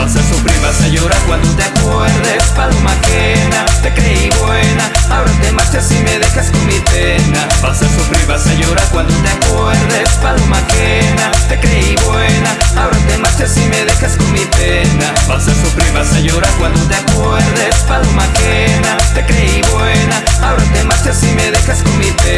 Vas a sufrir, vas a llorar cuando te acuerdes Paloma ajena, te creí buena. Ahora te marchas y me dejas con mi pena. Vas a sufrir, vas a llorar cuando te acuerdes Paloma ajena, te creí buena. Ahora te marchas y me dejas con mi pena. Vas a sufrir, vas a llorar cuando te acuerdes Paloma ajena, te creí buena. Ahora te marchas y me dejas con mi pena.